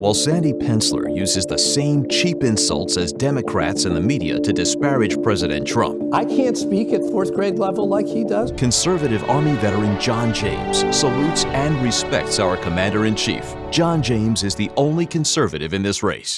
While Sandy Pensler uses the same cheap insults as Democrats and the media to disparage President Trump, I can't speak at fourth grade level like he does. conservative Army veteran John James salutes and respects our Commander in Chief. John James is the only conservative in this race.